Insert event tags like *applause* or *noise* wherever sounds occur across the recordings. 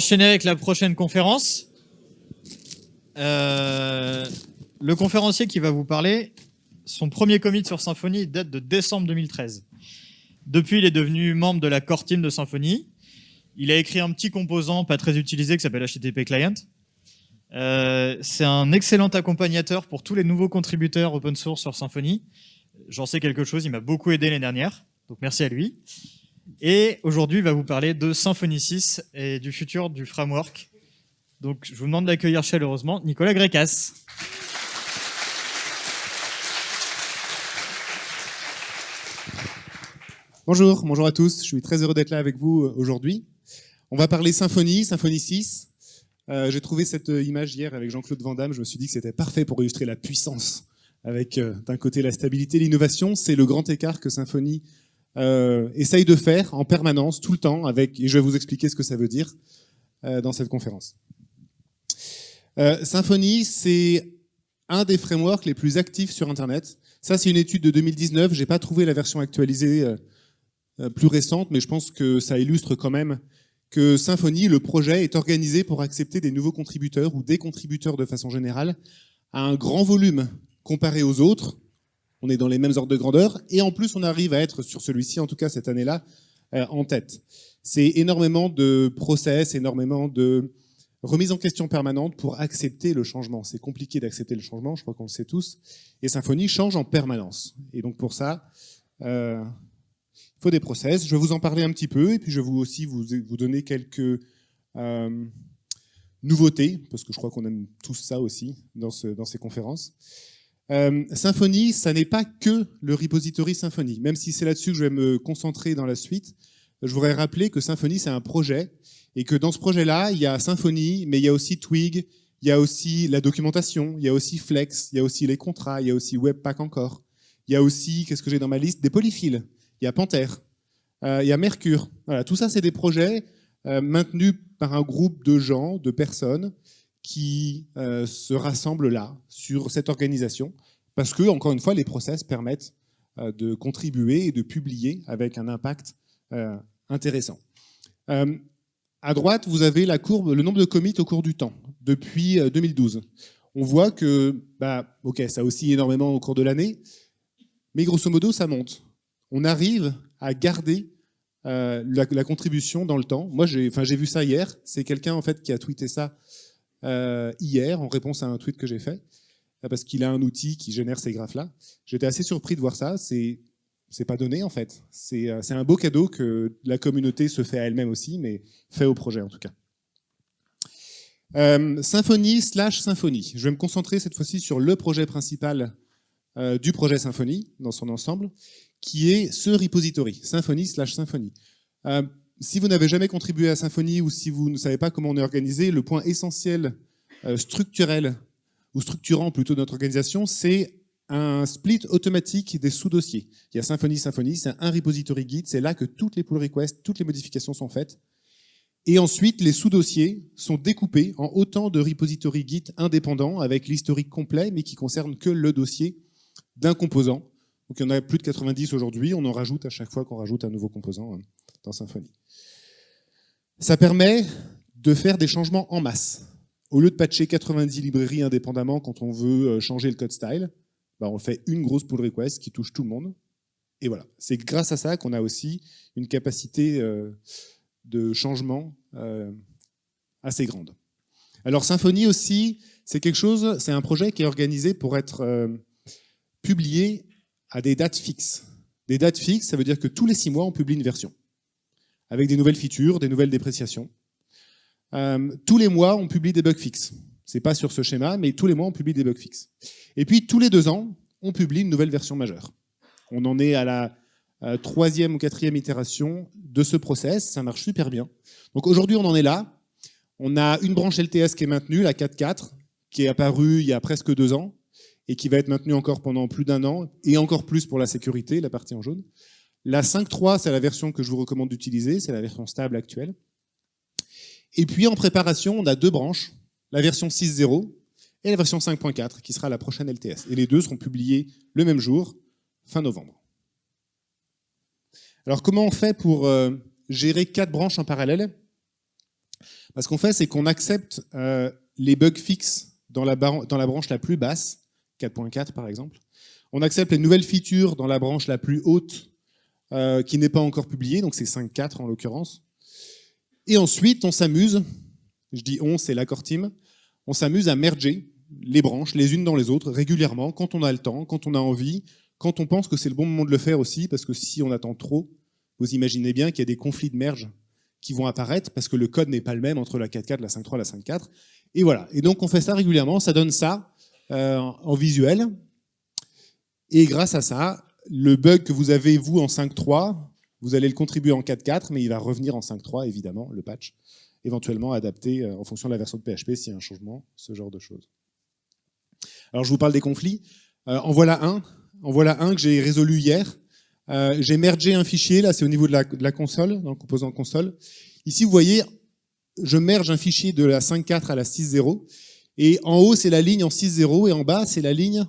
Enchaîner avec la prochaine conférence. Euh, le conférencier qui va vous parler, son premier commit sur Symfony date de décembre 2013. Depuis, il est devenu membre de la core team de Symfony. Il a écrit un petit composant pas très utilisé qui s'appelle HTTP Client. Euh, c'est un excellent accompagnateur pour tous les nouveaux contributeurs open source sur Symfony. J'en sais quelque chose, il m'a beaucoup aidé l'année dernière, donc merci à lui. Et aujourd'hui, il va vous parler de Symfony 6 et du futur du framework. Donc je vous demande d'accueillir chaleureusement Nicolas Grécas. Bonjour, bonjour à tous, je suis très heureux d'être là avec vous euh, aujourd'hui. On va parler Symfony, Symfony 6. Euh, J'ai trouvé cette euh, image hier avec Jean-Claude Van Damme, je me suis dit que c'était parfait pour illustrer la puissance avec d'un côté la stabilité, l'innovation, c'est le grand écart que Symfony euh, essaye de faire en permanence, tout le temps, avec, et je vais vous expliquer ce que ça veut dire euh, dans cette conférence. Euh, Symfony, c'est un des frameworks les plus actifs sur Internet. Ça, c'est une étude de 2019. J'ai pas trouvé la version actualisée plus récente, mais je pense que ça illustre quand même que Symfony, le projet, est organisé pour accepter des nouveaux contributeurs ou des contributeurs de façon générale à un grand volume comparé aux autres. On est dans les mêmes ordres de grandeur et en plus on arrive à être sur celui-ci, en tout cas cette année-là, euh, en tête. C'est énormément de process, énormément de remise en question permanente pour accepter le changement. C'est compliqué d'accepter le changement, je crois qu'on le sait tous. Et Symfony change en permanence. Et donc pour ça, euh, il faut des process. Je vais vous en parler un petit peu et puis je vais vous aussi vous, vous donner quelques euh, nouveautés, parce que je crois qu'on aime tous ça aussi dans, ce, dans ces conférences. Euh, Symfony, ça n'est pas que le repository Symfony. Même si c'est là-dessus que je vais me concentrer dans la suite, je voudrais rappeler que Symfony, c'est un projet, et que dans ce projet-là, il y a Symfony, mais il y a aussi Twig, il y a aussi la documentation, il y a aussi Flex, il y a aussi les contrats, il y a aussi Webpack encore. Il y a aussi, qu'est-ce que j'ai dans ma liste? Des polyfiles. Il y a Panther, euh, il y a Mercure. Voilà, tout ça, c'est des projets euh, maintenus par un groupe de gens, de personnes, qui euh, se rassemblent là, sur cette organisation, parce que, encore une fois, les process permettent euh, de contribuer et de publier avec un impact euh, intéressant. À droite, vous avez la courbe, le nombre de commits au cours du temps, depuis 2012. Euh, On voit que, bah, ok, ça oscille énormément au cours de l'année, mais grosso modo, ça monte. On arrive à garder la, la, contribution dans le temps. Moi, j'ai vu ça hier. C'est quelqu'un en fait qui a tweeté ça euh, hier en réponse à un tweet que j'ai fait, parce qu'il a un outil qui génère ces graphes-là. J'étais assez surpris de voir ça. C'est c'est pas donné en fait. C'est euh, un beau cadeau que la communauté se fait à elle-même aussi, mais fait au projet en tout cas. Euh, Symfony slash Symfony. Je vais me concentrer cette fois-ci sur le projet principal euh, du projet Symfony dans son ensemble, qui est ce repository, Symfony slash Symfony. Euh, si vous n'avez jamais contribué à Symfony ou si vous ne savez pas comment on est organisé, le point essentiel euh, structurel ou structurant plutôt de notre organisation, c'est un split automatique des sous-dossiers. Il y a Symfony, Symfony, c'est un repository Git, c'est là que toutes les pull requests, toutes les modifications sont faites. Et ensuite, les sous-dossiers sont découpés en autant de repository Git indépendants avec l'historique complet, mais qui concerne que le dossier d'un composant. Donc il y en a plus de 90 aujourd'hui, on en rajoute à chaque fois qu'on rajoute un nouveau composant hein, dans Symfony. Ça permet de faire des changements en masse. Au lieu de patcher 90 librairies indépendamment quand on veut euh, changer le code style, bah, on fait une grosse pull request qui touche tout le monde. Et voilà, c'est grâce à ça qu'on a aussi une capacité euh, de changement euh, assez grande. Alors Symfony aussi, c'est quelque chose, c'est un projet qui est organisé pour être publié à des dates fixes. Des dates fixes, ça veut dire que tous les six mois, on publie une version, avec des nouvelles features, des nouvelles dépréciations. Euh, tous les mois, on publie des bugs fixes. C'est pas sur ce schéma, mais tous les mois, on publie des bugs fixes. Et puis, tous les deux ans, on publie une nouvelle version majeure. On en est à la euh, troisième ou quatrième itération de ce process. Ça marche super bien. Donc aujourd'hui, on en est là. On a une branche LTS qui est maintenue, la 4.4, qui est apparue il y a presque deux ans et qui va être maintenue encore pendant plus d'un an, et encore plus pour la sécurité, la partie en jaune. La 5.3, c'est la version que je vous recommande d'utiliser, c'est la version stable actuelle. Et puis en préparation, on a deux branches la version 6.0 et la version 5.4, qui sera la prochaine LTS. Et les deux seront publiés le même jour, fin novembre. Alors comment on fait pour euh, gérer quatre branches en parallèle? Parce qu'on fait, c'est qu'on accepte euh, les bugs fixes dans la, dans la branche la plus basse, 4.4 par exemple. On accepte les nouvelles features dans la branche la plus haute, euh, qui n'est pas encore publiée, donc c'est 5.4 en l'occurrence. Et ensuite, on s'amuse, je dis on, c'est l'accord team, on s'amuse à merger les branches les unes dans les autres régulièrement, quand on a le temps, quand on a envie, quand on pense que c'est le bon moment de le faire aussi, parce que si on attend trop, vous imaginez bien qu'il y a des conflits de merge qui vont apparaître parce que le code n'est pas le même entre la 4.4, la 5.3, la 5.4. Et voilà. Et donc on fait ça régulièrement, ça donne ça euh, en visuel. Et grâce à ça, le bug que vous avez vous en 5.3, vous allez le contribuer en 4.4, mais il va revenir en 5.3 évidemment, le patch, éventuellement adapté euh, en fonction de la version de PHP s'il y a un changement, ce genre de choses. Alors je vous parle des conflits. Euh, en voilà un. En voilà un que j'ai résolu hier. Euh, j'ai mergé un fichier, là c'est au niveau de la, console, dans le composant console. Ici vous voyez, je merge un fichier de la 5.4 à la 6.0, et en haut c'est la ligne en 6.0, et en bas c'est la ligne,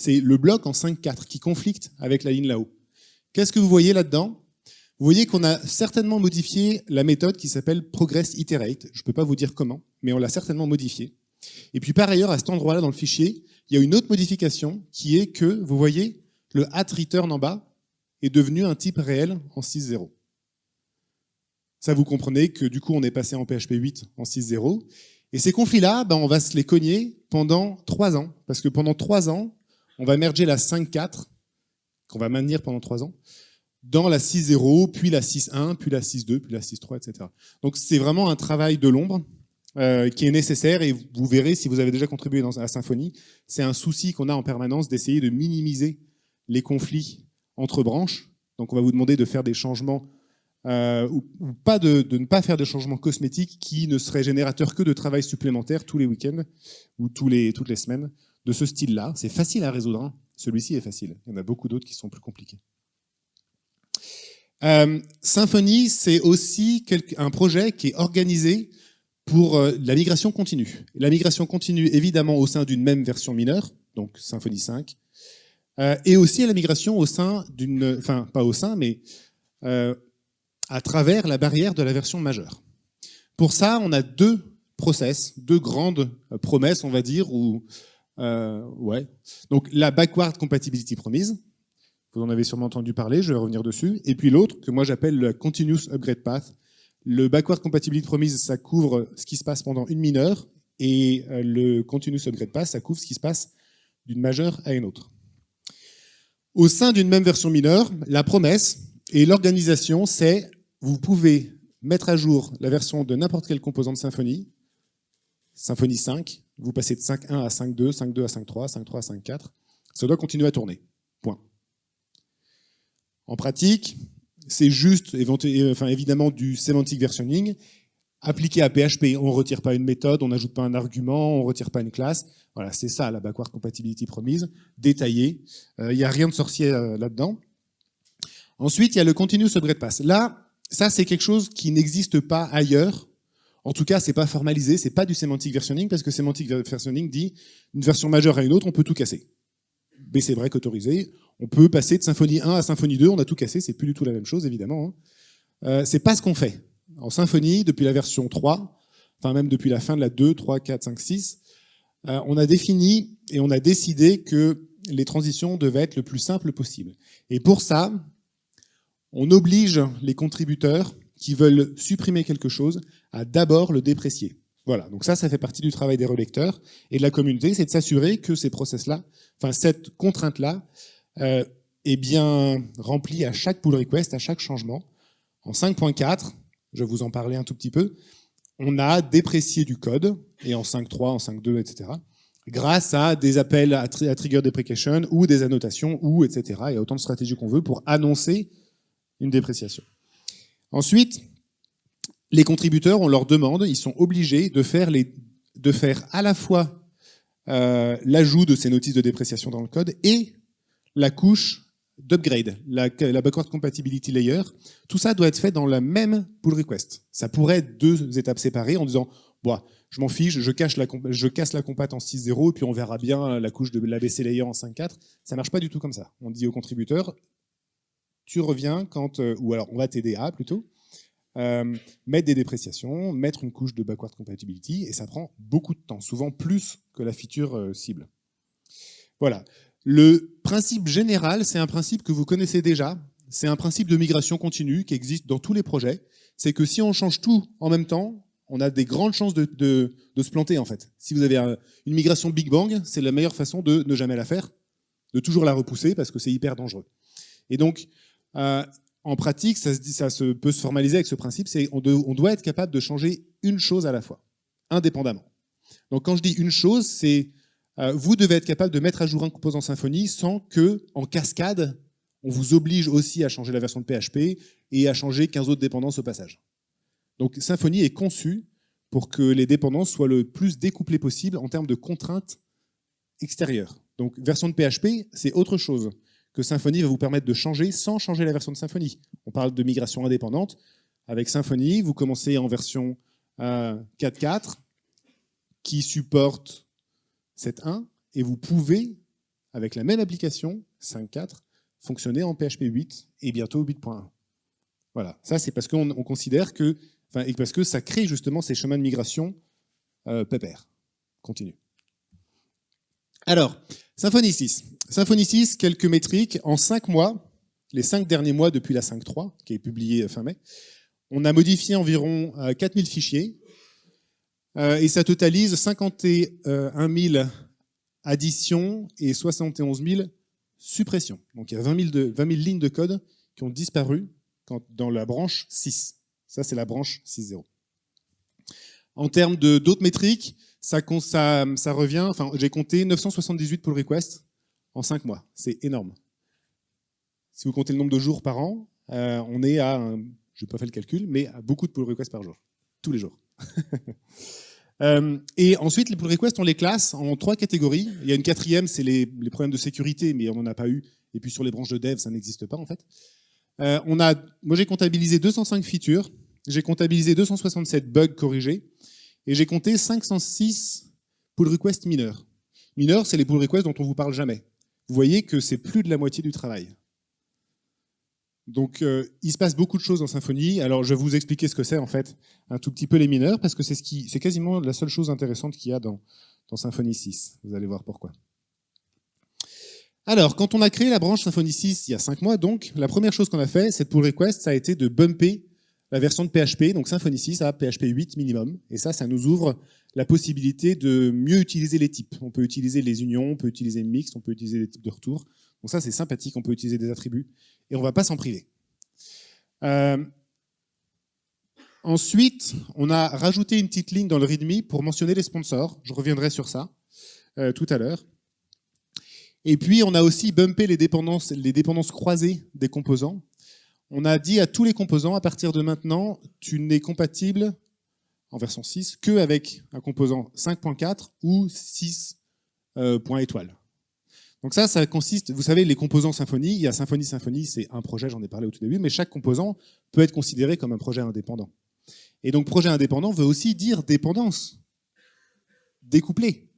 c'est le bloc en 5.4 qui conflicte avec la ligne là-haut. Qu'est-ce que vous voyez là-dedans? Vous voyez qu'on a certainement modifié la méthode qui s'appelle progress iterate. Je ne peux pas vous dire comment, mais on l'a certainement modifié. Et puis par ailleurs, à cet endroit-là dans le fichier, il y a une autre modification qui est que, vous voyez, le at return en bas, est devenu un type réel en 6.0. Ça, vous comprenez que du coup, on est passé en PHP 8 en 6.0. Et ces conflits-là, ben, on va se les cogner pendant 3 ans. Parce que pendant 3 ans, on va merger la 5.4, qu'on va maintenir pendant 3 ans, dans la 6.0, puis la 6.1, puis la 6.2, puis la 6.3, etc. Donc c'est vraiment un travail de l'ombre euh, qui est nécessaire, et vous verrez si vous avez déjà contribué dans, à Symfony, c'est un souci qu'on a en permanence d'essayer de minimiser les conflits entre branches. Donc on va vous demander de faire des changements euh, ou, pas de, ne pas faire de changements cosmétiques qui ne seraient générateurs que de travail supplémentaire tous les week-ends ou toutes les semaines de ce style-là. C'est facile à résoudre. Hein. Celui-ci est facile. Il y en a beaucoup d'autres qui sont plus compliqués. Euh, Symfony, c'est aussi un projet qui est organisé pour euh, la migration continue. La migration continue, évidemment, au sein d'une même version mineure, donc Symfony 5, euh, et aussi à la migration au sein d'une, enfin pas au sein, mais à travers la barrière de la version majeure. Pour ça, on a deux process, deux grandes promesses, on va dire, ou ouais. Donc la backward compatibility promise, vous en avez sûrement entendu parler, je vais revenir dessus, et puis l'autre que moi j'appelle le continuous upgrade path. Le backward compatibility promise, ça couvre ce qui se passe pendant une mineure, et le continuous upgrade path, ça couvre ce qui se passe d'une majeure à une autre. Au sein d'une même version mineure, la promesse et l'organisation, c'est vous pouvez mettre à jour la version de n'importe quel composant de Symfony, Symfony 5, vous passez de 5.1 à 5.2, 5.2 à 5.3, 5.3 à 5.4, ça doit continuer à tourner. Point. En pratique, c'est juste enfin, évidemment du semantic versioning, appliqué à PHP. On ne retire pas une méthode, on n'ajoute pas un argument, on ne retire pas une classe. Voilà, c'est ça la backward compatibility promise, détaillée. Il euh, n'y a rien de sorcier euh, là-dedans. Ensuite, il y a le continuous upgrade pass. Là, ça c'est quelque chose qui n'existe pas ailleurs. En tout cas, c'est pas formalisé, c'est pas du semantic versioning, parce que semantic versioning dit une version majeure à une autre, on peut tout casser. Mais c'est vrai qu'autorisé, on peut passer de Symfony 1 à Symfony 2, on a tout cassé, c'est plus du tout la même chose, évidemment. Hein. Euh, c'est pas ce qu'on fait. En Symfony, depuis la version 3, enfin même depuis la fin de la 2, 3, 4, 5, 6, euh, on a défini et on a décidé que les transitions devaient être le plus simple possible. Et pour ça, on oblige les contributeurs qui veulent supprimer quelque chose à d'abord le déprécier. Voilà, donc ça, ça fait partie du travail des relecteurs et de la communauté, c'est de s'assurer que ces process-là, enfin cette contrainte-là, euh, est bien remplie à chaque pull request, à chaque changement. En 5.4, je vous en parler un tout petit peu, on a déprécié du code, et en 5.3, en 5.2, etc., grâce à des appels à, trigger deprecation ou des annotations, ou etc. A autant de stratégies qu'on veut pour annoncer une dépréciation. Ensuite, les contributeurs, on leur demande, ils sont obligés de faire, de faire à la fois euh, l'ajout de ces notices de dépréciation dans le code et la couche d'upgrade, la, backward compatibility layer, tout ça doit être fait dans la même pull request. Ça pourrait être deux étapes séparées en disant, bon, je m'en fiche, je, cache je casse la compat en 6.0 et puis on verra bien la couche de l'ABC layer en 5.4. Ça marche pas du tout comme ça. On dit au contributeur, tu reviens quand, euh, ou alors on va t'aider à plutôt, euh, mettre des dépréciations, mettre une couche de backward compatibility, et ça prend beaucoup de temps, souvent plus que la feature euh, cible. Voilà. Le principe général, c'est un principe que vous connaissez déjà, c'est un principe de migration continue qui existe dans tous les projets, c'est que si on change tout en même temps, on a des grandes chances de, se planter en fait. Si vous avez une migration Big Bang, c'est la meilleure façon de ne jamais la faire, de toujours la repousser parce que c'est hyper dangereux. Et donc, euh, en pratique, ça, peut se formaliser avec ce principe, c'est on, on doit être capable de changer une chose à la fois, indépendamment. Donc quand je dis une chose, c'est euh, vous devez être capable de mettre à jour un composant Symfony sans que, en cascade, on vous oblige aussi à changer la version de PHP et à changer 15 autres dépendances au passage. Donc Symfony est conçu pour que les dépendances soient le plus découplées possible en termes de contraintes extérieures. Donc version de PHP, c'est autre chose que Symfony va vous permettre de changer sans changer la version de Symfony. On parle de migration indépendante. Avec Symfony, vous commencez en version 4.4 euh, qui supporte 7.1 et vous pouvez, avec la même application 5.4, fonctionner en PHP 8 et bientôt 8.1. Voilà, ça c'est parce qu'on considère que, enfin, et parce que ça crée justement ces chemins de migration euh, pépère, continue. Alors, Symfony 6. Symfony 6, quelques métriques. En 5 mois, les 5 derniers mois depuis la 5.3, qui est publiée fin mai, on a modifié environ 4000 euh, fichiers, euh, et ça totalise 51 000 additions et 71 000 suppressions. Donc il y a 20 000, lignes de code qui ont disparu dans la branche 6. Ça, c'est la branche 6.0. En termes d'autres métriques, ça, revient, enfin, j'ai compté 978 pull requests en 5 mois. C'est énorme. Si vous comptez le nombre de jours par an, euh, on est à, je n'ai pas fait le calcul, mais à beaucoup de pull requests par jour, tous les jours. *laughs* Euh, et ensuite, les pull requests, on les classe en trois catégories. Il y a une quatrième, c'est les, problèmes de sécurité, mais on n'en a pas eu. Et puis sur les branches de dev, ça n'existe pas en fait. Euh, on a, moi, j'ai comptabilisé 205 features, j'ai comptabilisé 267 bugs corrigés, et j'ai compté 506 pull requests mineurs. Mineurs, c'est les pull requests dont on vous parle jamais. Vous voyez que c'est plus de la moitié du travail. Donc, euh, il se passe beaucoup de choses dans Symfony. Alors, je vais vous expliquer ce que c'est, en fait, un tout petit peu les mineurs, parce que c'est ce quasiment la seule chose intéressante qu'il y a dans, dans Symfony 6. Vous allez voir pourquoi. Alors, quand on a créé la branche Symfony 6 il y a 5 mois, donc, la première chose qu'on a fait, cette pull request, ça a été de bumper la version de PHP, donc Symfony 6 à PHP 8 minimum. Et ça, ça nous ouvre la possibilité de mieux utiliser les types. On peut utiliser les unions, on peut utiliser mixte, on peut utiliser les types de retour. Donc ça, c'est sympathique, on peut utiliser des attributs et on ne va pas s'en priver. Euh, ensuite, on a rajouté une petite ligne dans le README pour mentionner les sponsors. Je reviendrai sur ça euh, tout à l'heure. Et puis, on a aussi bumpé les dépendances, les dépendances croisées des composants. On a dit à tous les composants, à partir de maintenant, tu n'es compatible en version 6 qu'avec un composant 5.4 ou 6 euh, étoile. Donc ça, ça consiste, vous savez, les composants Symfony, il y a Symfony, Symfony, c'est un projet, j'en ai parlé au tout début, mais chaque composant peut être considéré comme un projet indépendant. Et donc projet indépendant veut aussi dire dépendance, découplé.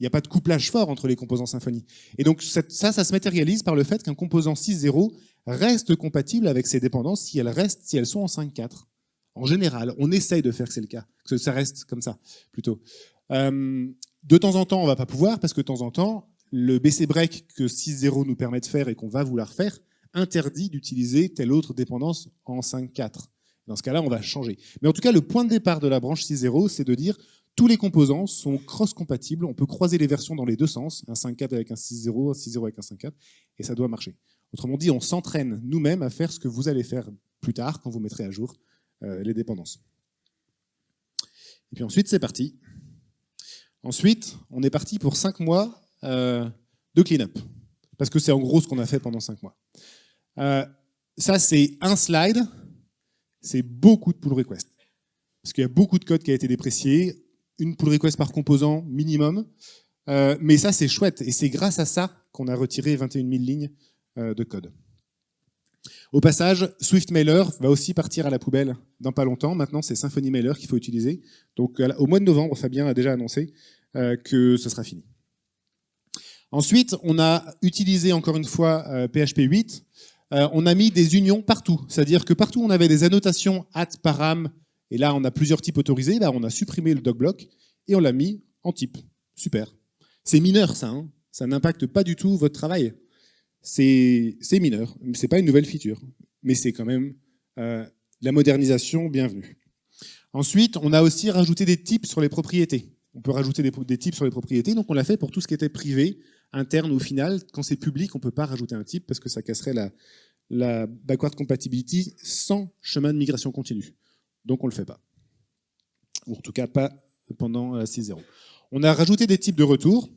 Il n'y a pas de couplage fort entre les composants Symfony. Et donc ça, ça se matérialise par le fait qu'un composant 6.0 reste compatible avec ses dépendances si elles, restent, si elles sont en 5.4. En général, on essaye de faire que c'est le cas, que ça reste comme ça, plutôt. Euh, de temps en temps, on ne va pas pouvoir, parce que de temps en temps, le BC break que 6.0 nous permet de faire et qu'on va vouloir faire interdit d'utiliser telle autre dépendance en 5.4. Dans ce cas-là, on va changer. Mais en tout cas, le point de départ de la branche 6.0, c'est de dire tous les composants sont cross-compatibles, on peut croiser les versions dans les deux sens, un 5.4 avec un 6.0, un 6.0 avec un 5.4, et ça doit marcher. Autrement dit, on s'entraîne nous-mêmes à faire ce que vous allez faire plus tard quand vous mettrez à jour euh, les dépendances. Et puis ensuite, c'est parti. Ensuite, on est parti pour 5 mois euh, de clean-up. Parce que c'est en gros ce qu'on a fait pendant 5 mois. Euh, ça, c'est un slide. C'est beaucoup de pull requests. Parce qu'il y a beaucoup de code qui a été déprécié. Une pull request par composant minimum. Euh, mais ça, c'est chouette. Et c'est grâce à ça qu'on a retiré 21 000 lignes de code. Au passage, Swift Mailer va aussi partir à la poubelle dans pas longtemps. Maintenant, c'est Symfony Mailer qu'il faut utiliser. Donc, au mois de novembre, Fabien a déjà annoncé que ce sera fini. Ensuite, on a utilisé encore une fois PHP euh, 8 euh, on a mis des unions partout. C'est-à-dire que partout on avait des annotations at param, et là on a plusieurs types autorisés, là on a supprimé le doc et on l'a mis en type. Super. C'est mineur ça, hein. ça n'impacte pas du tout votre travail. C'est mineur, c'est pas une nouvelle feature, mais c'est quand même euh, la modernisation bienvenue. Ensuite, on a aussi rajouté des types sur les propriétés. On peut rajouter des, des types sur les propriétés, donc on l'a fait pour tout ce qui était privé, interne au final. Quand c'est public, on ne peut pas rajouter un type parce que ça casserait la, la backward compatibility sans chemin de migration continue. Donc on ne le fait pas. Ou en tout cas pas pendant la 6.0. On a rajouté des types de retour.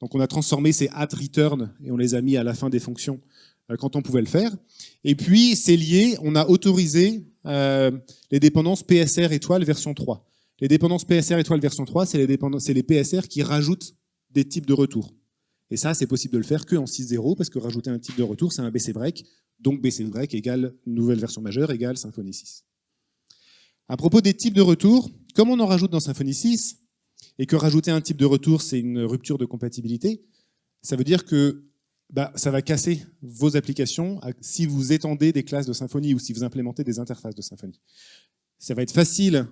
Donc on a transformé ces at return et on les a mis à la fin des fonctions euh, quand on pouvait le faire. Et puis c'est lié, on a autorisé euh, les dépendances PSR étoile version 3. Les dépendances PSR étoile version 3, c'est les, les PSR qui rajoutent des types de retour. Et ça, c'est possible de le faire que en 6.0, parce que rajouter un type de retour, c'est un BC break. Donc BC break égale nouvelle version majeure égale Symfony 6. À propos des types de retour, comme on en rajoute dans Symfony 6, et que rajouter un type de retour, c'est une rupture de compatibilité, ça veut dire que bah, ça va casser vos applications si vous étendez des classes de Symfony ou si vous implémentez des interfaces de Symfony. Ça va être facile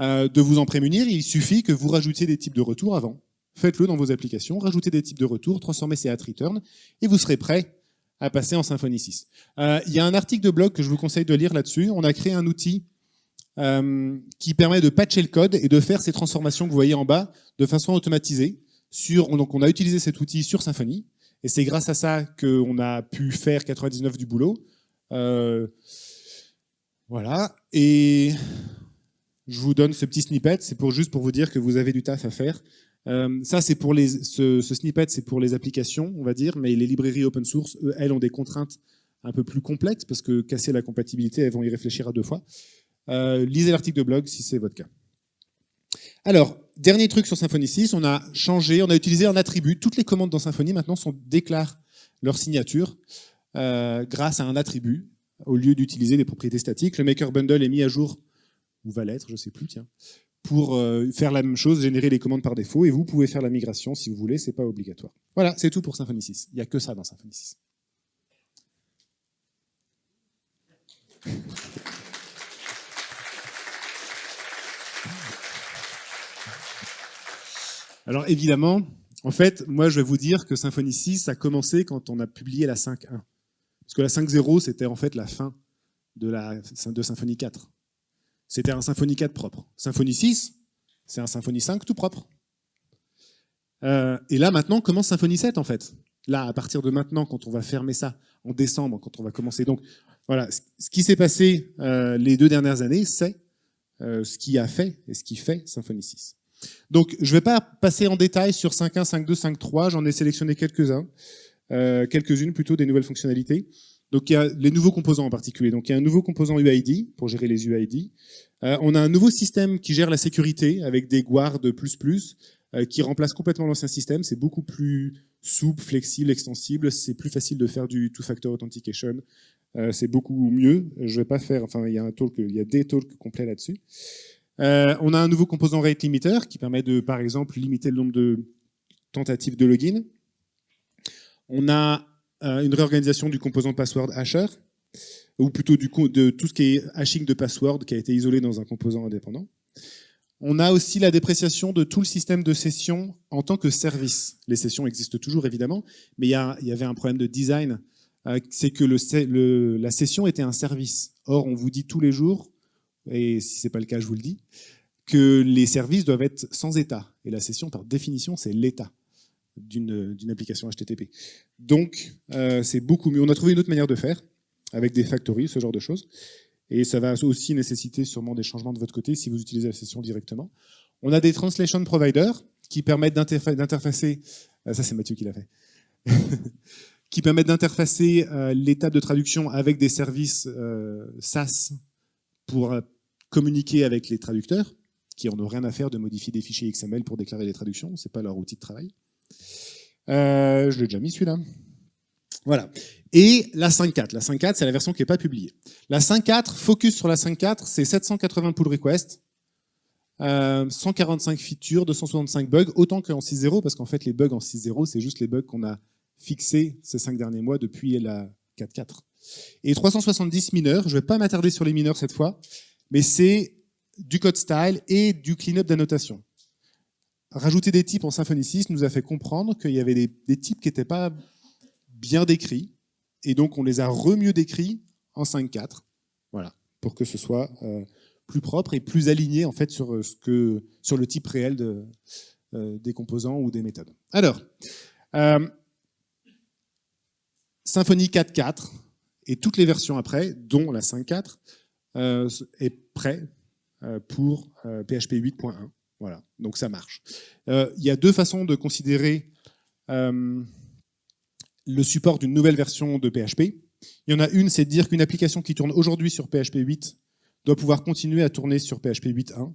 euh, de vous en prémunir, il suffit que vous rajoutiez des types de retour avant faites-le dans vos applications, rajoutez des types de retour, transformez ces at return, et vous serez prêt à passer en Symfony 6. Euh, il y a un article de blog que je vous conseille de lire là-dessus. On a créé un outil euh, qui permet de patcher le code et de faire ces transformations que vous voyez en bas de façon automatisée. Donc on a utilisé cet outil sur Symfony, et c'est grâce à ça qu'on a pu faire 99 du boulot. Euh, voilà, et je vous donne ce petit snippet, c'est juste pour vous dire que vous avez du taf à faire. Euh, ça, c'est pour ce, snippet, c'est pour les applications, on va dire, mais les librairies open source, elles, ont des contraintes un peu plus complexes, parce que casser la compatibilité, elles vont y réfléchir à deux fois. Euh, lisez l'article de blog si c'est votre cas. Alors, dernier truc sur Symfony 6, on a changé, on a utilisé un attribut. Toutes les commandes dans Symfony maintenant sont, déclarent leur signature euh, grâce à un attribut, au lieu d'utiliser des propriétés statiques. Le maker bundle est mis à jour, ou va l'être, je ne sais plus, pour euh, faire la même chose, générer les commandes par défaut, et vous pouvez faire la migration si vous voulez, c'est pas obligatoire. Voilà, c'est tout pour Symfony 6. Il n'y a que ça dans Symfony 6. Alors évidemment, en fait, moi je vais vous dire que Symfony 6 a commencé quand on a publié la 5.1. Parce que la 5.0, c'était en fait la fin de, la, Symfony 4 c'était un Symfony 4 propre. Symfony 6, c'est un Symfony 5 tout propre. Euh, et là, maintenant, commence Symfony 7, en fait. Là, à partir de maintenant, quand on va fermer ça, en décembre, quand on va commencer. Donc, voilà, ce qui s'est passé euh, les deux dernières années, c'est euh, ce qui a fait et ce qui fait Symfony 6. Donc, je ne vais pas passer en détail sur 5.1, 5.2, 5.3, j'en ai sélectionné quelques-uns, quelques-unes plutôt, des nouvelles fonctionnalités. Donc il y a les nouveaux composants en particulier. Donc il y a un nouveau composant UID pour gérer les UID. Euh, on a un nouveau système qui gère la sécurité avec des guards plus plus euh, qui remplace complètement l'ancien système. C'est beaucoup plus souple, flexible, extensible. C'est plus facile de faire du two-factor authentication. Euh, c'est beaucoup mieux. Je vais pas faire. Enfin, il y a un il y a des talks complets là-dessus. On a un nouveau composant rate limiter qui permet de, par exemple, limiter le nombre de tentatives de login. On a euh, une réorganisation du composant password hasher, ou plutôt du, de tout ce qui est hashing de password qui a été isolé dans un composant indépendant. On a aussi la dépréciation de tout le système de session en tant que service. Les sessions existent toujours évidemment, mais il y, avait un problème de design, euh, c'est que la session était un service. Or, on vous dit tous les jours, et si ce n'est pas le cas, je vous le dis, que les services doivent être sans état. Et la session, par définition, c'est l'état d'une application HTTP. Donc, euh, c'est beaucoup mieux. On a trouvé une autre manière de faire, avec des factories, ce genre de choses. Et ça va aussi nécessiter sûrement des changements de votre côté si vous utilisez la session directement. On a des translation providers qui permettent d'interfacer, euh, ça c'est Mathieu qui l'a fait, *laughs* qui permettent d'interfacer euh, l'étape de traduction avec des services SaaS pour communiquer avec les traducteurs, qui n'ont rien à faire de modifier des fichiers XML pour déclarer les traductions, c'est pas leur outil de travail. Euh, je l'ai déjà mis celui-là. Voilà. Et la 5.4. La 5.4, c'est la version qui n'est pas publiée. La 5.4, focus sur la 5.4, c'est 780 pull requests, 145 euh, features, 265 bugs, autant qu'en 6.0, parce qu'en fait, les bugs en 6.0, c'est juste les bugs qu'on a fixés ces cinq derniers mois depuis la 4.4. Et 370 mineurs, je ne vais pas m'attarder sur les mineurs cette fois, mais c'est du code style et du cleanup d'annotation. Rajouter des types en Symfony 6 nous a fait comprendre qu'il y avait des, types qui n'étaient pas bien décrits, et donc on les a re-mieux décrits en 5.4, voilà, pour que ce soit euh, plus propre et plus aligné en fait sur, sur le type réel euh, des composants ou des méthodes. Alors, euh, Symfony 4.4 et toutes les versions après, dont la 5.4, euh, est prêt euh, pour PHP 8.1. Voilà, donc ça marche. il y a deux façons de considérer le support d'une nouvelle version de PHP. Il y en a une, c'est de dire qu'une application qui tourne aujourd'hui sur PHP 8 doit pouvoir continuer à tourner sur PHP 8.1.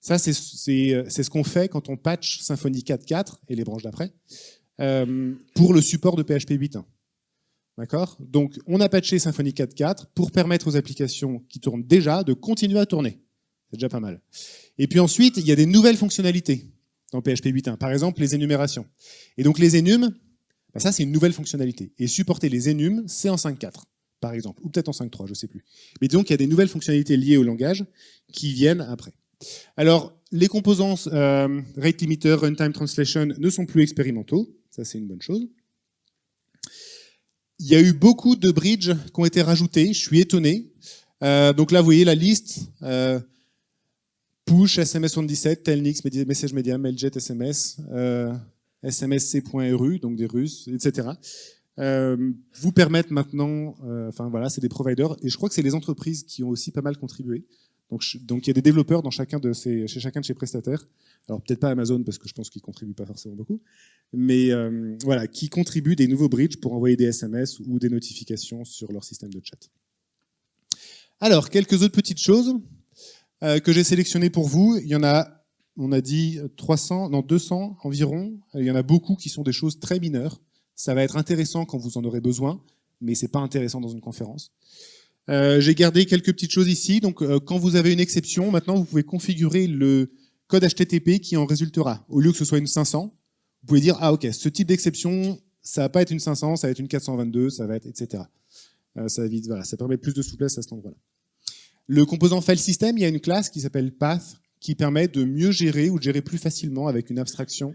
Ça, c'est ce qu'on fait quand on patch Symfony 4.4 et les branches d'après euh, pour le support de PHP 8.1. D'accord? Donc, on a patché Symfony 4.4 pour permettre aux applications qui tournent déjà de continuer à tourner. C'est déjà pas mal. Et puis ensuite, il y a des nouvelles fonctionnalités dans PHP 8.1. Par exemple, les énumérations. Et donc, les énums, bah, ça, c'est une nouvelle fonctionnalité. Et supporter les énums, c'est en 5.4 par exemple, ou peut-être en 5.3, je ne sais plus. Mais disons qu'il y a des nouvelles fonctionnalités liées au langage qui viennent après. Alors, les composants euh, rate limiter, runtime translation ne sont plus expérimentaux, ça c'est une bonne chose. Il y a eu beaucoup de bridges qui ont été rajoutés, je suis étonné. Euh, donc là, vous voyez la liste. Euh, push, SMS77, Telnix, Message Media, Mailjet, SMS, SMSC.ru, donc des Russes, etc. vous permettent maintenant, enfin voilà, c'est des providers, et je crois que c'est les entreprises qui ont aussi pas mal contribué. Donc, il y a des développeurs dans chacun de ces, chez chacun de ces prestataires. Alors peut-être pas Amazon parce que je pense qu'ils contribuent pas forcément beaucoup, mais euh, voilà, qui contribuent des nouveaux bridges pour envoyer des SMS ou des notifications sur leur système de chat. Alors quelques autres petites choses euh, que j'ai sélectionnées pour vous. Il y en a, on a dit 300, non 200 environ. Il y en a beaucoup qui sont des choses très mineures. Ça va être intéressant quand vous en aurez besoin, mais c'est pas intéressant dans une conférence. Euh, j'ai gardé quelques petites choses ici. Donc, euh, quand vous avez une exception, maintenant, vous pouvez configurer le code HTTP qui en résultera. Au lieu que ce soit une 500, vous pouvez dire, ah ok, ce type d'exception, ça va pas être une 500, ça va être une 422, ça va être, etc. Euh, ça, voilà, ça permet plus de souplesse à cet endroit-là. Le composant file system, il y a une classe qui s'appelle path, qui permet de mieux gérer ou de gérer plus facilement avec une abstraction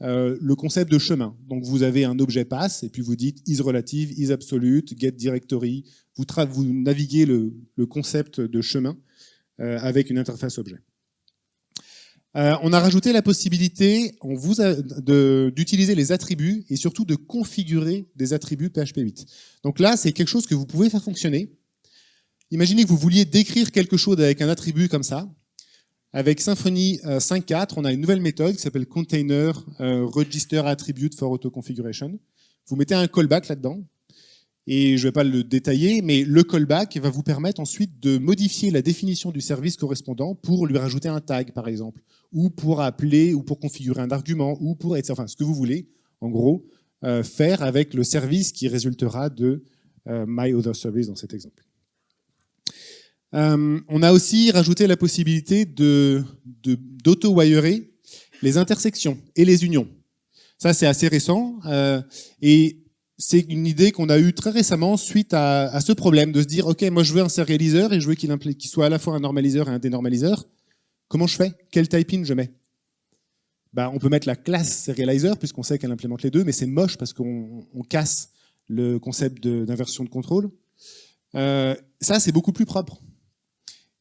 euh, le concept de chemin. Donc vous avez un objet pass et puis vous dites is relative, is absolute, get directory. Vous, vous naviguez le, concept de chemin euh, avec une interface objet. Euh, on a rajouté la possibilité d'utiliser les attributs et surtout de configurer des attributs PHP 8. Donc là, c'est quelque chose que vous pouvez faire fonctionner. Imaginez que vous vouliez décrire quelque chose avec un attribut comme ça. Avec Symfony 5.4, euh, on a une nouvelle méthode qui s'appelle Container euh, Register Attribute for Auto Configuration. Vous mettez un callback là-dedans, et je ne vais pas le détailler, mais le callback va vous permettre ensuite de modifier la définition du service correspondant pour lui rajouter un tag, par exemple, ou pour appeler, ou pour configurer un argument, ou pour, etc. enfin, ce que vous voulez, en gros, euh, faire avec le service qui résultera de My Other Service dans cet exemple. Euh, on a aussi rajouté la possibilité d'auto-wirer les intersections et les unions. Ça, c'est assez récent. Euh, et c'est une idée qu'on a eue très récemment suite à, ce problème de se dire, OK, moi je veux un serializer et je veux qu'il soit à la fois un normaliseur et un dénormaliseur. Comment je fais? Quel type-in je mets? Bah, On peut mettre la classe serializer puisqu'on sait qu'elle implémente les deux, mais c'est moche parce qu'on casse le concept d'inversion de, contrôle. Euh, ça, c'est beaucoup plus propre.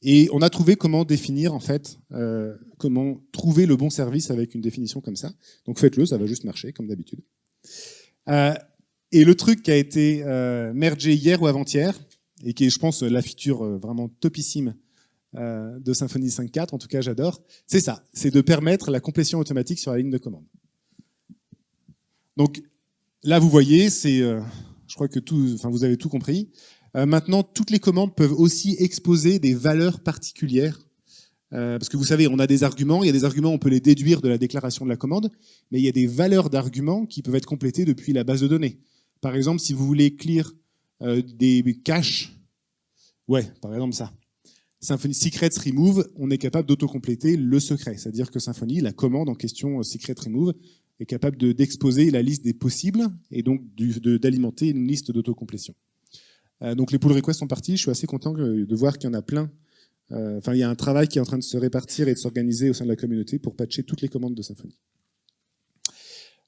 Et on a trouvé comment définir, en fait, euh, comment trouver le bon service avec une définition comme ça. Donc faites-le, ça va juste marcher, comme d'habitude. Euh, et le truc qui a été euh, mergé hier ou avant-hier, et qui est, je pense, la feature vraiment topissime de Symfony 5.4, en tout cas j'adore, c'est ça, c'est de permettre la complétion automatique sur la ligne de commande. Donc là, vous voyez, c'est, je crois que tout, enfin, vous avez tout compris. Euh, maintenant, toutes les commandes peuvent aussi exposer des valeurs particulières. Euh, parce que vous savez, on a des arguments, il y a des arguments, on peut les déduire de la déclaration de la commande, mais il y a des valeurs d'arguments qui peuvent être complétées depuis la base de données. Par exemple, si vous voulez clear euh, des caches, ouais, par exemple ça. Symfony Secrets Remove, on est capable d'autocompléter le secret. C'est-à-dire que Symfony, la commande en question Secret Remove, est capable d'exposer la liste des possibles et donc d'alimenter une liste d'autocomplétion. Euh, donc les pull requests sont partis. Je suis assez content de voir qu'il y en a plein. Euh, enfin, il y a un travail qui est en train de se répartir et de s'organiser au sein de la communauté pour patcher toutes les commandes de Symfony.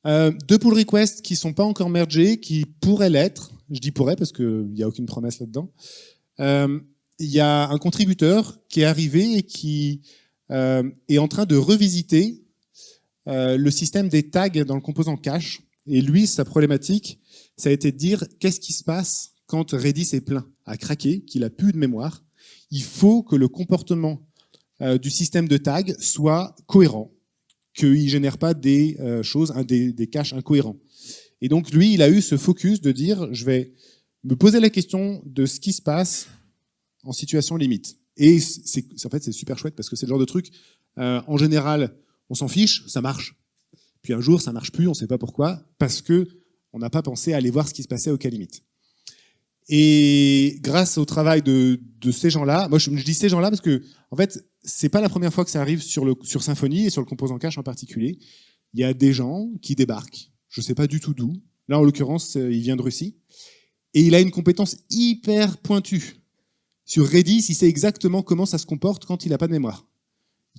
Euh, deux pull requests qui sont pas encore mergés, qui pourraient l'être. Je dis pourraient parce qu'il n'y a aucune promesse là-dedans. Il y a un contributeur qui est arrivé et qui est en train de revisiter le système des tags dans le composant cache. Et lui, sa problématique, ça a été de dire qu'est-ce qui se passe quand Redis est plein, a craqué, qu'il a plus de mémoire. Il faut que le comportement euh, du système de tags soit cohérent, qu'il ne génère pas des euh, choses, des, caches incohérents. Et donc lui, il a eu ce focus de dire, je vais me poser la question de ce qui se passe en situation limite. Et en fait c'est super chouette parce que c'est le genre de truc, euh, en général, on s'en fiche, ça marche. Puis un jour, ça marche plus, on ne sait pas pourquoi, parce que on n'a pas pensé à aller voir ce qui se passait au cas limite. Et grâce au travail de, de ces gens-là, moi je, dis ces gens-là parce que en fait c'est pas la première fois que ça arrive sur le sur Symfony et sur le composant cache en particulier. Il y a des gens qui débarquent, je sais pas du tout d'où. Là en l'occurrence, il vient de Russie et il a une compétence hyper pointue sur Redis, il sait exactement comment ça se comporte quand il n'a pas de mémoire.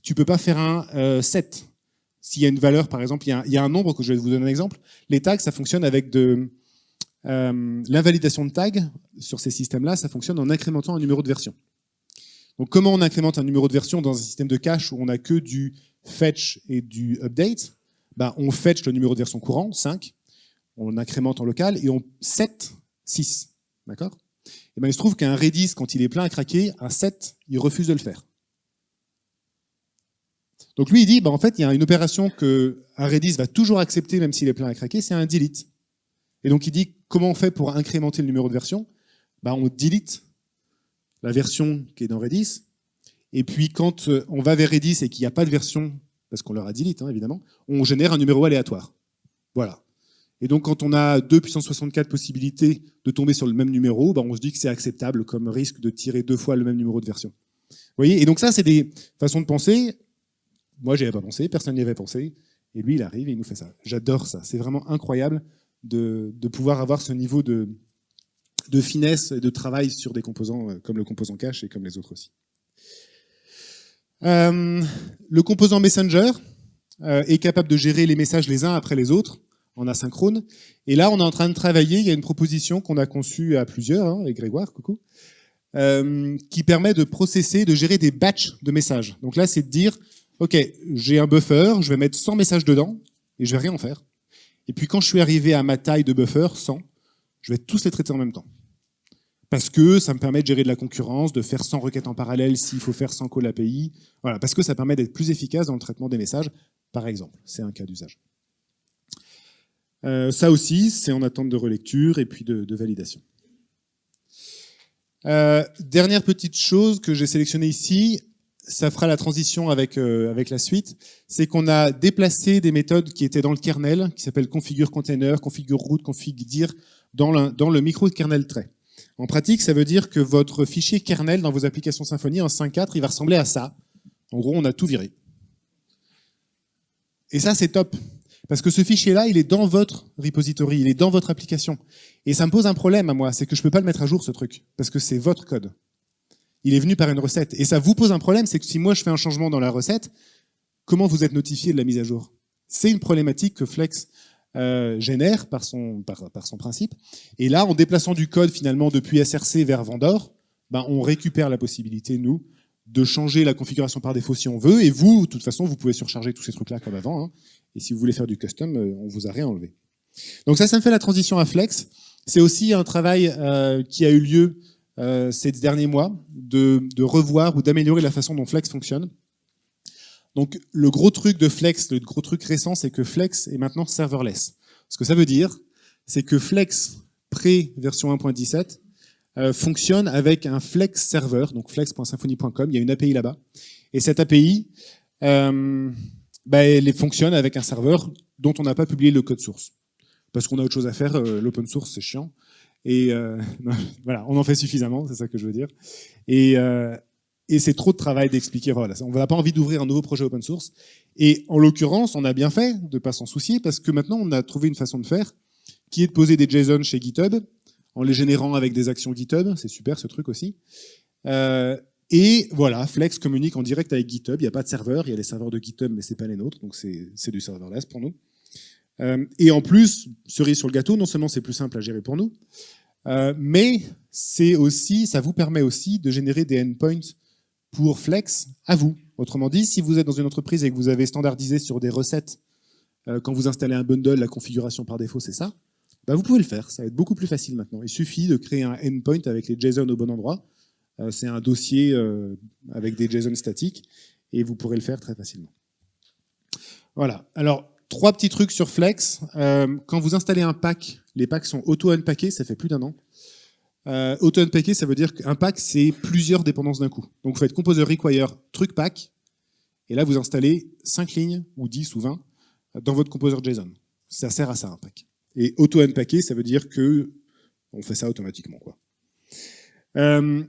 Tu peux pas faire un euh, set. S'il y a une valeur, par exemple, il y, il y, a un, nombre, que je vais vous donner un exemple. Les tags, ça fonctionne avec de euh, l'invalidation de tags sur ces systèmes-là, ça fonctionne en incrémentant un numéro de version. Donc comment on incrémente un numéro de version dans un système de cache où on n'a que du fetch et du update? Ben, On fetch le numéro de version courant, 5, on incrémente en local, et on set 6. D'accord? Et ben, il se trouve qu'un Redis, quand il est plein à craquer, un 7, il refuse de le faire. Donc lui, il dit, ben, en fait, il y a une opération que un Redis va toujours accepter, même s'il est plein à craquer, c'est un delete. Et donc il dit, comment on fait pour incrémenter le numéro de version? Ben, On delete la version qui est dans Redis, et puis quand euh, on va vers Redis et qu'il n'y a pas de version, parce qu'on leur a delete, hein, évidemment, on génère un numéro aléatoire. Voilà. Et donc, quand on a 2 puissance 64 possibilités de tomber sur le même numéro, ben on se dit que c'est acceptable comme risque de tirer deux fois le même numéro de version. Vous voyez? Et donc ça, c'est des façons de penser. Moi, j'y avais pas pensé, personne n'y avait pensé. Et lui, il arrive et il nous fait ça. J'adore ça. C'est vraiment incroyable de, pouvoir avoir ce niveau de, finesse et de travail sur des composants euh, comme le composant cache et comme les autres aussi. Euh, le composant Messenger euh, est capable de gérer les messages les uns après les autres en asynchrone. Et là, on est en train de travailler, il y a une proposition qu'on a conçue à plusieurs, hein, avec Grégoire, coucou, qui permet de processer, de gérer des batchs de messages. Donc là, c'est de dire, OK, j'ai un buffer, je vais mettre 100 messages dedans, et je vais rien en faire. Et puis quand je suis arrivé à ma taille de buffer, 100, je vais tous les traiter en même temps. Parce que ça me permet de gérer de la concurrence, de faire 100 requêtes en parallèle s'il faut faire 100 call API. Voilà, parce que ça permet d'être plus efficace dans le traitement des messages, par exemple. C'est un cas d'usage. Euh, ça aussi, c'est en attente de relecture et puis de, de validation. Euh, dernière petite chose que j'ai sélectionnée ici, ça fera la transition avec, euh, avec la suite, c'est qu'on a déplacé des méthodes qui étaient dans le kernel, qui s'appellent configure container, configure root, config dir, dans le, dans le kernel trait. En pratique, ça veut dire que votre fichier kernel dans vos applications Symfony en 5.4, il va ressembler à ça. En gros, on a tout viré. Et ça, c'est top. Parce que ce fichier-là, il est dans votre repository, il est dans votre application. Et ça me pose un problème à moi, c'est que je ne peux pas le mettre à jour, ce truc, parce que c'est votre code. Il est venu par une recette. Et ça vous pose un problème, c'est que si moi je fais un changement dans la recette, comment vous êtes notifié de la mise à jour? C'est une problématique que Flex euh, génère par son, par, son principe. Et là, en déplaçant du code finalement depuis SRC vers Vendor, ben, on récupère la possibilité, nous, de changer la configuration par défaut si on veut, et vous, de toute façon, vous pouvez surcharger tous ces trucs-là comme avant, hein, et si vous voulez faire du custom, euh, on vous a rien enlevé. Donc ça, ça me fait la transition à Flex. C'est aussi un travail euh, qui a eu lieu euh, ces derniers mois, de, revoir ou d'améliorer la façon dont Flex fonctionne. Donc le gros truc de Flex, le gros truc récent, c'est que Flex est maintenant serverless. Ce que ça veut dire, c'est que Flex pré-version 1.17 euh, fonctionne avec un Flex server, donc flex.symfony.com, il y a une API là-bas. Et cette API, euh, bah, elle fonctionne avec un serveur dont on n'a pas publié le code source. Parce qu'on a autre chose à faire, l'open source c'est chiant. Et euh, *laughs* voilà, on en fait suffisamment, c'est ça que je veux dire. Et, euh, et c'est trop de travail d'expliquer, voilà, on n'a pas envie d'ouvrir un nouveau projet open source. Et en l'occurrence, on a bien fait de ne pas s'en soucier, parce que maintenant on a trouvé une façon de faire, qui est de poser des JSON chez GitHub, en les générant avec des actions GitHub, c'est super ce truc aussi. Euh, et voilà, Flex communique en direct avec GitHub, il n'y a pas de serveur, il y a les serveurs de GitHub, mais c'est pas les nôtres, donc c'est du serverless pour nous. Euh, et en plus, cerise sur le gâteau, non seulement c'est plus simple à gérer pour nous, euh, mais c'est aussi, ça vous permet aussi de générer des endpoints pour Flex à vous. Autrement dit, si vous êtes dans une entreprise et que vous avez standardisé sur des recettes, euh, quand vous installez un bundle, la configuration par défaut, c'est ça, bah vous pouvez le faire. Ça va être beaucoup plus facile maintenant. Il suffit de créer un endpoint avec les JSON au bon endroit. C'est un dossier avec des JSON statiques et vous pourrez le faire très facilement. Voilà. Alors, trois petits trucs sur Flex. quand vous installez un pack, les packs sont auto-unpackés, ça fait plus d'un an. Euh, Auto-unpacker, ça veut dire qu'un pack, c'est plusieurs dépendances d'un coup. Donc vous faites composer require truc pack, et là vous installez 5 lignes, ou 10 ou 20, dans votre composer JSON. Ça sert à ça, un pack. Et auto-unpacker, ça veut dire que on fait ça automatiquement. Quoi. Euh,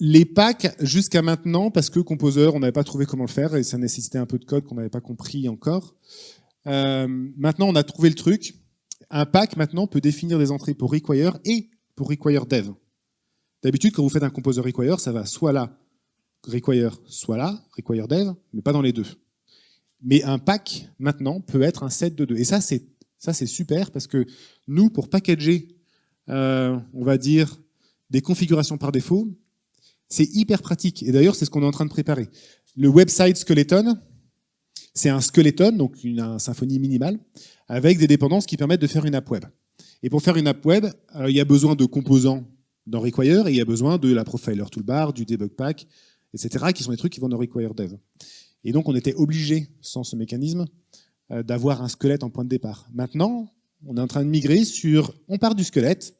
les packs, jusqu'à maintenant, parce que Composer, on n'avait pas trouvé comment le faire, et ça nécessitait un peu de code qu'on n'avait pas compris encore. Euh, maintenant, on a trouvé le truc. Un pack, maintenant, peut définir des entrées pour require et pour require dev. D'habitude, quand vous faites un composer require, ça va soit là, require, soit là, require dev, mais pas dans les deux. Mais un pack, maintenant, peut être un set de deux. Et ça, c'est super parce que nous, pour packager, euh, on va dire, des configurations par défaut, c'est hyper pratique. Et d'ailleurs, c'est ce qu'on est en train de préparer. Le website skeleton, c'est un skeleton, donc une, un symphonie minimale, avec des dépendances qui permettent de faire une app web. Et pour faire une app web, euh, il y a besoin de composants dans Require et il y a besoin de la Profiler Toolbar, du Debug Pack, etc., qui sont des trucs qui vont dans Require Dev. Et donc, on était obligé, sans ce mécanisme, euh, d'avoir un squelette en point de départ. Maintenant, on est en train de migrer sur, on part du squelette,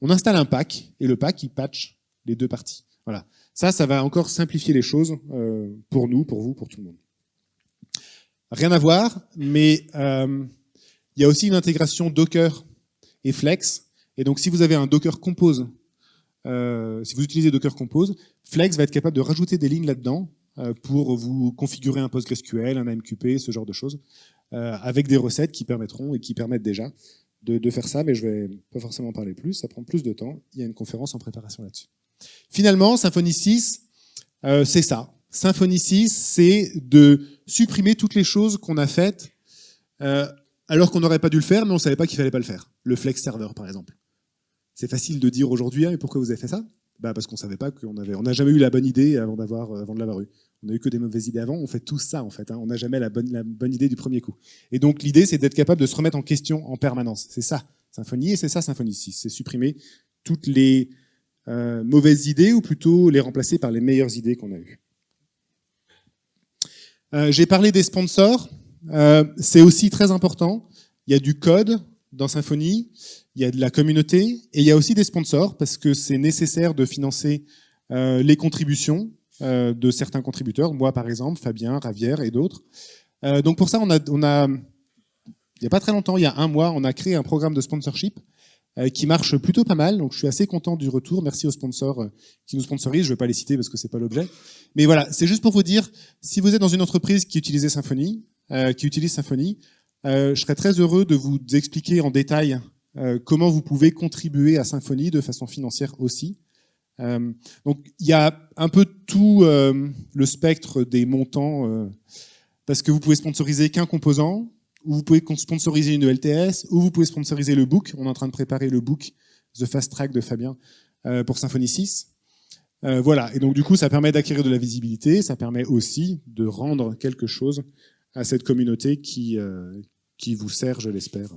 on installe un pack, et le pack, il patch les deux parties. Voilà. Ça, ça va encore simplifier les choses euh, pour nous, pour vous, pour tout le monde. Rien à voir, mais il y a aussi une intégration Docker et Flex. Et donc, si vous avez un Docker Compose, euh, si vous utilisez Docker Compose, Flex va être capable de rajouter des lignes là-dedans euh, pour vous configurer un PostgreSQL, un AMQP, ce genre de choses, euh, avec des recettes qui permettront et qui permettent déjà de, faire ça, mais je vais pas forcément parler plus, ça prend plus de temps. Il y a une conférence en préparation là-dessus. Finalement, Symfony 6, euh, c'est ça. Symfony 6, c'est de supprimer toutes les choses qu'on a faites euh, alors qu'on n'aurait pas dû le faire, mais on ne savait pas qu'il fallait pas le faire. Le flex server, par exemple. C'est facile de dire aujourd'hui, ah, pourquoi vous avez fait ça? Bah Parce qu'on ne savait pas qu'on avait... On n'a jamais eu la bonne idée avant, euh, de l'avoir eu. On n'a eu que des mauvaises idées avant, on fait tout ça en fait. Hein. On n'a jamais la bonne, idée du premier coup. Et donc l'idée, c'est d'être capable de se remettre en question en permanence. C'est ça, Symfony, et c'est ça, Symfony 6. C'est supprimer toutes les euh, mauvaises idées, ou plutôt les remplacer par les meilleures idées qu'on a eues. Euh, J'ai parlé des sponsors. Euh, c'est aussi très important. Il y a du code dans Symfony, il y a de la communauté, et il y a aussi des sponsors, parce que c'est nécessaire de financer euh, les contributions de certains contributeurs, moi par exemple, Fabien, Ravière et d'autres. Donc pour ça, on a, il n'y a pas très longtemps, il y a un mois, on a créé un programme de sponsorship qui marche plutôt pas mal, donc je suis assez content du retour. Merci aux sponsors euh, qui nous sponsorisent, je ne vais pas les citer parce que c'est pas l'objet. Mais voilà, c'est juste pour vous dire, si vous êtes dans une entreprise qui utilise Symfony, euh, qui utilise Symfony. Euh, je serais très heureux de vous expliquer en détail euh, comment vous pouvez contribuer à Symfony de façon financière aussi. donc il y a un peu tout le spectre des montants, parce que vous pouvez sponsoriser qu'un composant, ou vous pouvez sponsoriser une LTS, ou vous pouvez sponsoriser le book. On est en train de préparer le book The Fast Track de Fabien pour Symfony 6. Euh, voilà, et donc du coup, ça permet d'acquérir de la visibilité, ça permet aussi de rendre quelque chose à cette communauté qui, euh, qui vous sert, je l'espère.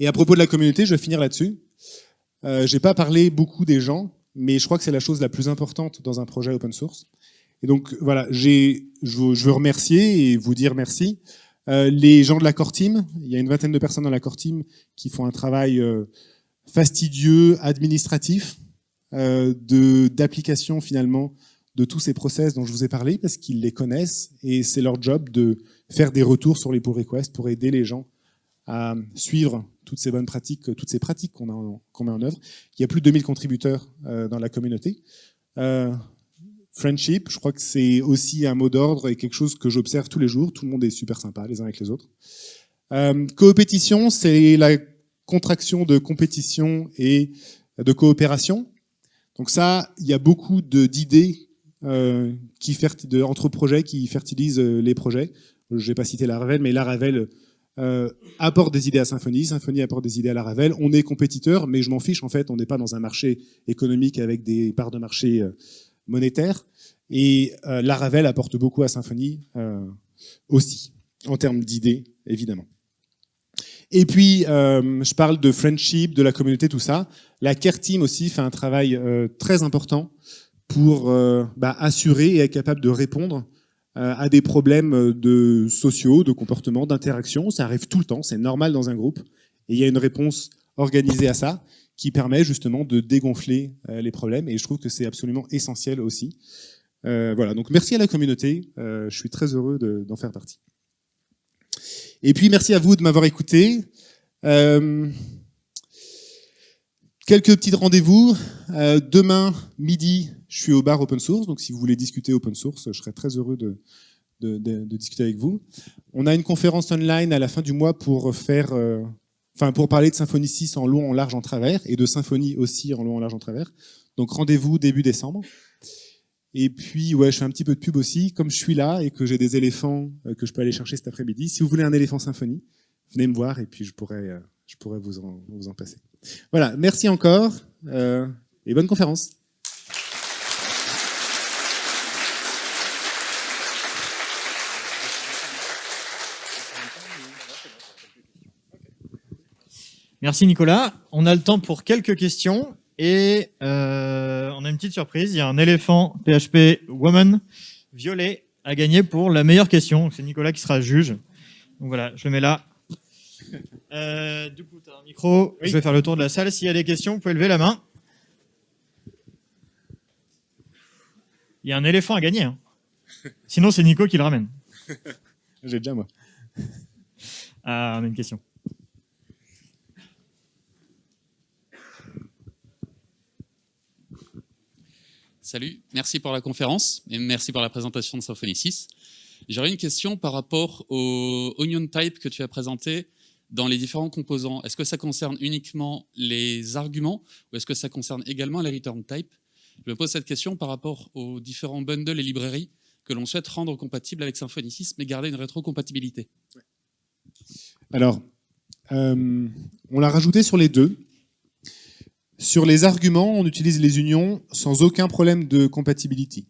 Et à propos de la communauté, je vais finir là-dessus. Euh, J'ai pas parlé beaucoup des gens, mais je crois que c'est la chose la plus importante dans un projet open source. Et donc voilà, je veux remercier et vous dire merci. Euh, les gens de la core team, il y a une vingtaine de personnes dans la core team qui font un travail euh, fastidieux, administratif, euh, d'application finalement de tous ces process dont je vous ai parlé parce qu'ils les connaissent et c'est leur job de faire des retours sur les pull requests pour aider les gens à suivre toutes ces bonnes pratiques, toutes ces pratiques qu'on met en œuvre. Il y a plus de 2000 contributeurs dans la communauté. Friendship, je crois que c'est aussi un mot d'ordre et quelque chose que j'observe tous les jours. Tout le monde est super sympa les uns avec les autres. Euh, coopétition, c'est la contraction de compétition et de coopération. Donc ça, il y a beaucoup d'idées euh, entre projets qui fertilisent euh, les projets. Je n'ai pas cité Laravel, mais Laravel euh, apporte des idées à Symfony, Symfony apporte des idées à Laravel. On est compétiteur, mais je m'en fiche en fait, on n'est pas dans un marché économique avec des parts de marché monétaires. Et euh, Laravel apporte beaucoup à Symfony euh, aussi, en termes d'idées, évidemment. Et puis, euh, je parle de friendship, de la communauté, tout ça. La Care Team aussi fait un travail très important pour bah, assurer et être capable de répondre à des problèmes de sociaux, de comportement, d'interaction. Ça arrive tout le temps, c'est normal dans un groupe. Et il y a une réponse organisée à ça qui permet justement de dégonfler euh, les problèmes. Et je trouve que c'est absolument essentiel aussi. Euh, voilà, donc merci à la communauté. je suis très heureux d'en faire partie. Et puis merci à vous de m'avoir écouté. Euh, quelques petits rendez-vous. Euh, demain midi, je suis au bar open source, donc si vous voulez discuter open source, je serai très heureux de, discuter avec vous. On a une conférence online à la fin du mois pour faire, euh, enfin pour parler de Symfony 6 en long, en large, en travers, et de Symfony aussi en long, en large, en travers. Donc rendez-vous début décembre. Et puis, ouais, je fais un petit peu de pub aussi. Comme je suis là et que j'ai des éléphants euh, que je peux aller chercher cet après-midi, si vous voulez un éléphant symphonie, venez me voir et puis je pourrais, euh, je pourrais vous, en, vous en passer. Voilà, merci encore euh, et bonne conférence. Merci Nicolas. On a le temps pour quelques questions. Et euh, on a une petite surprise, il y a un éléphant PHP Woman violet à gagner pour la meilleure question. C'est Nicolas qui sera juge. Donc voilà, je le mets là. Euh, du coup, tu as un micro. Oui. Je vais faire le tour de la salle. S'il y a des questions, vous pouvez lever la main. Il y a un éléphant à gagner. Hein. Sinon, c'est Nico qui le ramène. *laughs* J'ai déjà moi. Ah, on a une question. Salut, merci pour la conférence et merci pour la présentation de Symfony 6. J'aurais une question par rapport au Onion Type que tu as présenté dans les différents composants. Est-ce que ça concerne uniquement les arguments ou est-ce que ça concerne également les return type Je me pose cette question par rapport aux différents bundles et librairies que l'on souhaite rendre compatibles avec Symfony 6 mais garder une rétrocompatibilité. Alors, euh, on l'a rajouté sur les deux. Sur les arguments, on utilise les unions sans aucun problème de compatibility.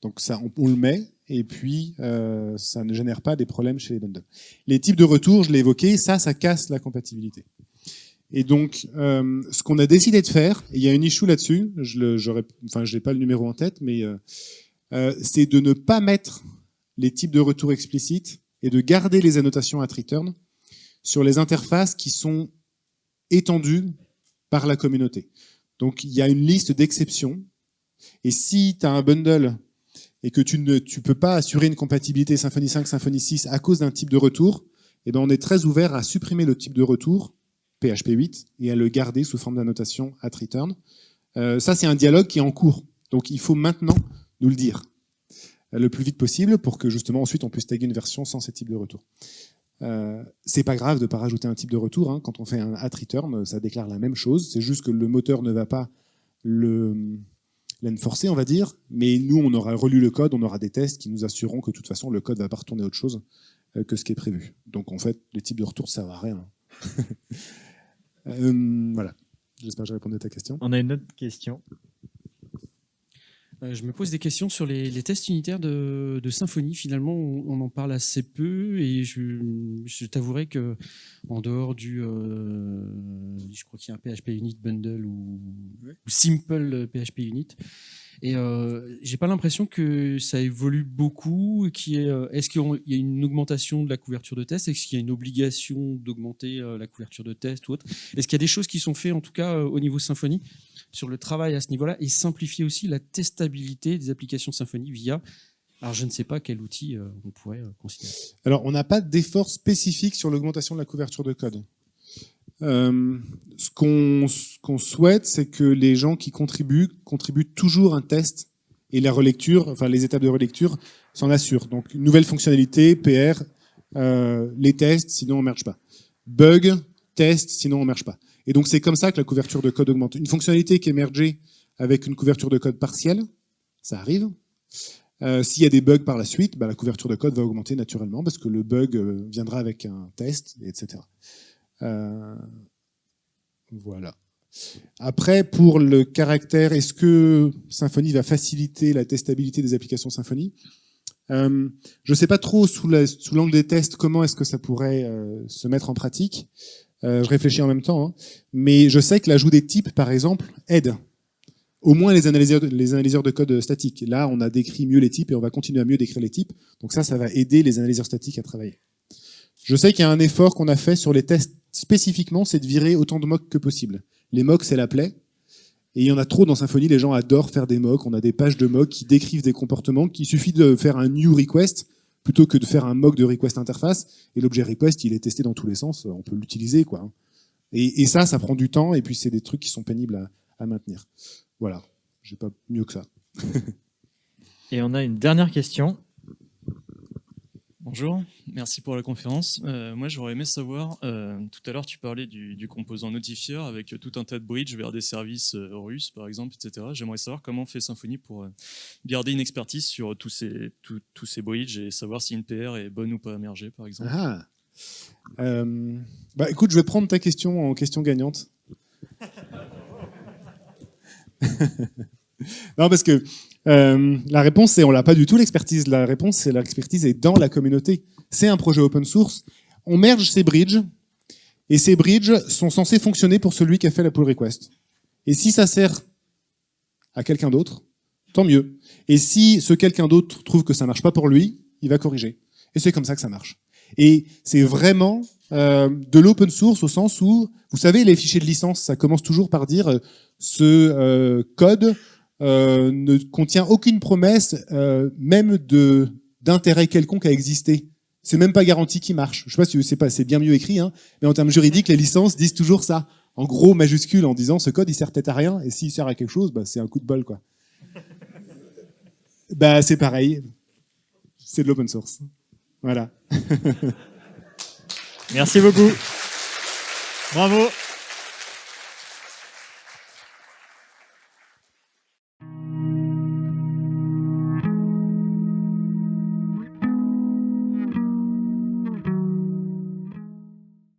Donc ça, on, le met, et puis euh, ça ne génère pas des problèmes chez les bundles. Les types de retour, je l'ai évoqué, ça, ça casse la compatibilité. Et donc, euh, ce qu'on a décidé de faire, et il y a une issue là-dessus, je n'ai enfin, pas le numéro en tête, mais euh, euh, c'est de ne pas mettre les types de retour explicites et de garder les annotations at return sur les interfaces qui sont étendues la communauté. Donc il y a une liste d'exceptions, et si tu as un bundle et que tu ne tu peux pas assurer une compatibilité Symfony 5, Symfony 6 à cause d'un type de retour, eh ben on est très ouvert à supprimer le type de retour, PHP 8, et à le garder sous forme d'annotation at return. Euh, ça, c'est un dialogue qui est en cours. Donc il faut maintenant nous le dire euh, le plus vite possible pour que justement ensuite on puisse taguer une version sans ce type de retour. Euh, c'est pas grave de ne pas rajouter un type de retour. Hein. Quand on fait un at return, ça déclare la même chose. C'est juste que le moteur ne va pas l'enforcer, on va dire. Mais nous, on aura relu le code, on aura des tests qui nous assureront que de toute façon, le code va pas retourner autre chose euh, que ce qui est prévu. Donc en fait, les types de retour, ça ne servent à rien. *laughs* euh, voilà. J'espère que j'ai répondu à ta question. On a une autre question. Euh, je me pose des questions sur les, les tests unitaires de, de, Symfony. Finalement, on, on, en parle assez peu et je, je t'avouerai que en dehors du, euh, je crois qu'il y a un PHP Unit Bundle ou, ou Simple PHP Unit, et euh, j'ai pas l'impression que ça évolue beaucoup. Qui est, euh, est-ce qu'il y a une augmentation de la couverture de test? Est-ce qu'il y a une obligation d'augmenter la couverture de test ou autre? Est-ce qu'il y a des choses qui sont faites, en tout cas au niveau Symfony, sur le travail à ce niveau-là et simplifier aussi la testabilité des applications Symfony via alors, je ne sais pas quel outil euh, on pourrait euh, considérer. Alors, on n'a pas d'effort spécifique sur l'augmentation de la couverture de code. Euh, ce qu'on qu souhaite, c'est que les gens qui contribuent contribuent toujours un test et la relecture, enfin les étapes de relecture s'en assurent. Donc, nouvelle fonctionnalité, PR, les tests, sinon on ne merge pas. Bug, test, sinon on ne merge pas. Et donc c'est comme ça que la couverture de code augmente. Une fonctionnalité qui est avec une couverture de code partielle, ça arrive. Euh, S'il y a des bugs par la suite, bah, la couverture de code va augmenter naturellement parce que le bug euh, viendra avec un test, etc. Euh, voilà. Après, pour le caractère, est-ce que Symfony va faciliter la testabilité des applications Symfony? Euh, Je ne sais pas trop sous l'angle des tests comment est-ce que ça pourrait se mettre en pratique. Euh, je réfléchis en même temps, hein. mais je sais que l'ajout des types, par exemple, aide au moins les analyseurs, les analyseurs de code statiques. Là, on a décrit mieux les types et on va continuer à mieux décrire les types. Donc ça, ça va aider les analyseurs statiques à travailler. Je sais qu'il y a un effort qu'on a fait sur les tests spécifiquement, c'est de virer autant de mocks que possible. Les mocks, c'est la plaie. Et il y en a trop dans Symfony, les gens adorent faire des mocks. On a des pages de mocks qui décrivent des comportements, qu'il suffit de faire un new request plutôt que de faire un mock de request interface. Et l'objet request, il est testé dans tous les sens, on peut l'utiliser. quoi. Et, et, ça, ça prend du temps, et puis c'est des trucs qui sont pénibles à, à maintenir. Voilà, j'ai pas mieux que ça. *laughs* et on a une dernière question. Bonjour, merci pour la conférence. Euh, moi, j'aurais aimé savoir, euh, tout à l'heure, tu parlais du, composant notifieur avec tout un tas de bridges vers des services euh, russes, par exemple, etc. J'aimerais savoir comment fait Symfony pour euh, garder une expertise sur tous ces, tous ces bridges et savoir si une PR est bonne ou pas émergée, par exemple. Ah. bah, écoute, je vais prendre ta question en question gagnante. *laughs* non, parce que euh, la réponse, c'est on l'a pas du tout l'expertise. La réponse, c'est l'expertise est dans la communauté. C'est un projet open source. On merge ces bridges et ces bridges sont censés fonctionner pour celui qui a fait la pull request. Et si ça sert à quelqu'un d'autre, tant mieux. Et si ce quelqu'un d'autre trouve que ça marche pas pour lui, il va corriger. Et c'est comme ça que ça marche. Et c'est vraiment euh, de l'open source au sens où, vous savez, les fichiers de licence, ça commence toujours par dire euh, ce code euh, ne contient aucune promesse, euh, même de d'intérêt quelconque à exister. C'est même pas garanti qu'il marche. Je sais pas si c'est pas, c'est bien mieux écrit, hein, mais en termes juridiques, les licences disent toujours ça. En gros, majuscule, en disant ce code il sert peut-être à rien, et s'il sert à quelque chose, bah, c'est un coup de bol, quoi. *laughs* bah, c'est pareil. C'est de l'open source. Voilà. *laughs* Merci beaucoup. Bravo.